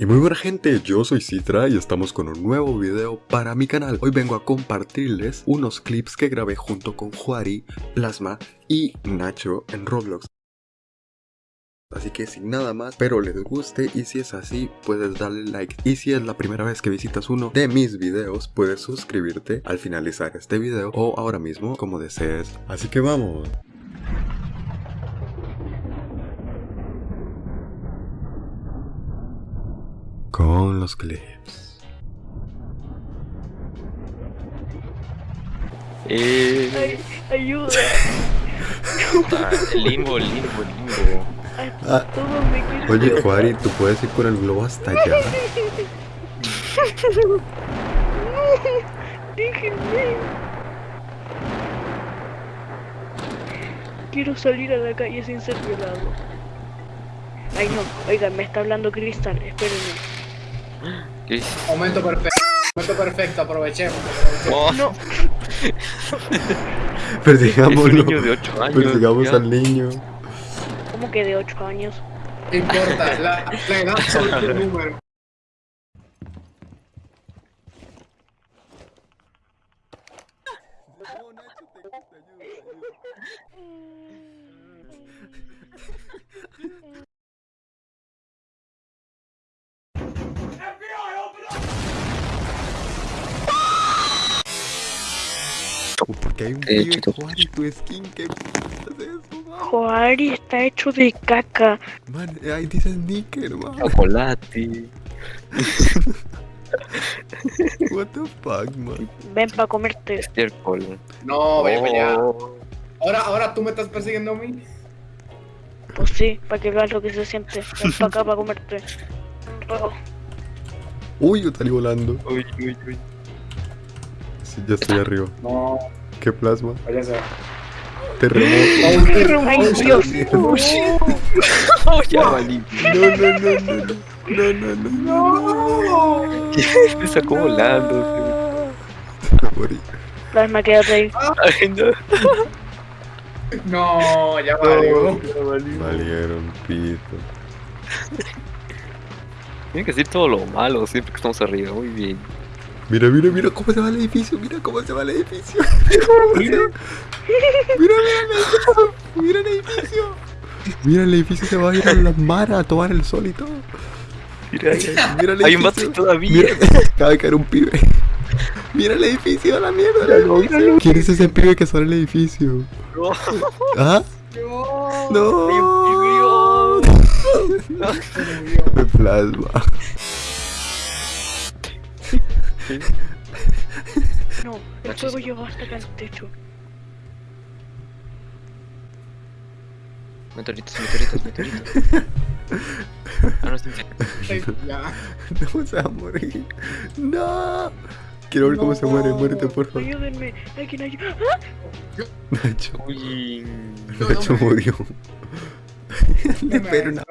Y muy buena gente, yo soy Citra y estamos con un nuevo video para mi canal. Hoy vengo a compartirles unos clips que grabé junto con Juari, Plasma y Nacho en Roblox. Así que sin nada más, espero les guste y si es así, puedes darle like. Y si es la primera vez que visitas uno de mis videos, puedes suscribirte al finalizar este video o ahora mismo, como desees. Así que vamos. Con los clips. Eh, Ay, ayuda. limbo, limbo, limbo. Ay, Ah. Oye, Juari, tú puedes ir con el globo hasta allá. Déjenme. Quiero salir a la calle sin ser violado. Ay no, oigan, me está hablando Cristal, espérenme. ¿Qué? Momento perfecto. Momento perfecto, aprovechemos. Oh, No, es un Persigámoslo. niño de 8 años. Persigamos ya. al niño. ¿cómo que de 8 años? No importa, la, la edad solo es un número. Porque hay un chicos. Juari, tu skin, ¿qué es eso, man? Joari está hecho de caca. Man, ahí dice sneaker, man. Chocolate. What the fuck, man. Ven para comerte. Estiércol. No, allá. Oh, Ahora, ahora tú me estás persiguiendo a mí. Pues sí, para que veas lo que se siente. Ven para acá para comerte. Oh, Uy, yo salí volando. Uy, uy, uy. Sí, ya estoy arriba. No, ¿Qué plasma? váyase. Terremoto. Ay, Dios. Oh, ya valí. No, no, no, no, no. No, no, no, no, no. Me sacó volando. Me morí. Plasma, quédate ahí. Ay, no. No, ya valió. Ya valí. Valieron pito. Tienen que decir todo lo malo siempre que estamos arriba. Muy bien. Mira, mira, mira cómo se va el edificio. Mira cómo se va el edificio. Mira, mira, mira el edificio. Mira el edificio. Mira, el edificio se va a ir a la mar a tomar el sol y todo. Mira, Mira el hay un vato edificio. todavía. Mira, acaba de caer un pibe. Mira el edificio, a la mierda. edificio. ¿Quién es ese pibe que sale el edificio? No. ¿Ah? No. No. un Me plasma. No, el fuego llegó hasta acá al techo. Meteoritos, meteoritos, meteoritos. Ah, no. Ya. No se va a morir. No. Quiero ver cómo se muere. Muérete, por favor. Ayúdenme, alguien ayuda. Nacho. Uy. Nacho murió. Le pelo una.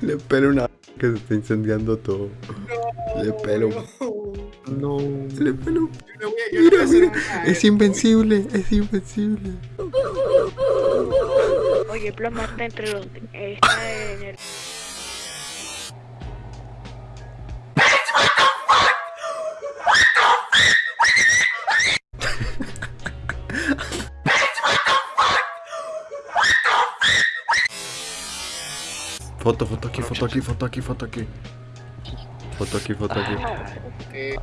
Le pelo una. Que se está incendiando todo. Le pelo. No. No. Le. Yo le voy a- yo Mira, a hacer mira. Es invencible. Es invencible. Oye, Plasma está entre los. está en el. Foto, foto aquí, foto aquí, foto aquí, foto aquí. Foto aquí, foto aquí. Eh,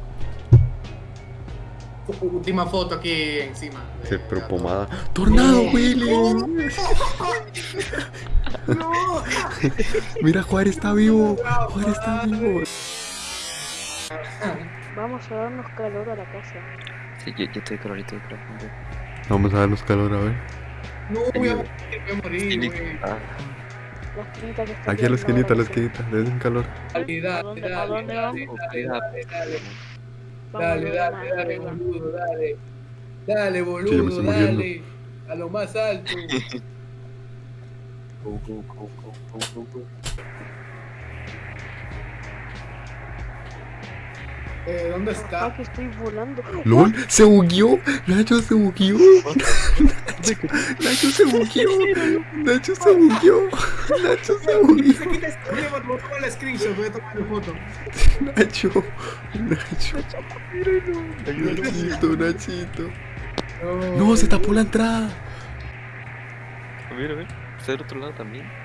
última foto aquí encima. Se Eh, pero pomada. ¡Tornado, Willy! No. Mira, Juárez está vivo. Juárez está vivo. Vamos a darnos calor a la casa. Sí, yo, yo estoy calorito, creo. Vamos a darnos calor, a ver. No, voy a morir, voy a morir, güey. La esquinita que está Aquí a la esquinita, a la esquinita. Le den calor. Dale, ¿A dale, dale, dale, dale, dale, dale. Dale, dale, boludo, dale. Dale, boludo, dale. A lo más alto. go, go, go, go, go, go, go. Eh, ¿Dónde Ah, está? que estoy volando. ¡Lol! ¡Se bugueó! ¡Nacho se bugueó! ¡Nacho se bugueó! ¡Nacho se bugueó! ¡Nacho se bugueó! Se quita voy a tomar screenshot, voy a tomar la foto. Nacho, Nacho. Nachito, Nachito. No, se tapó la entrada. Mira, mira. Está del otro lado también.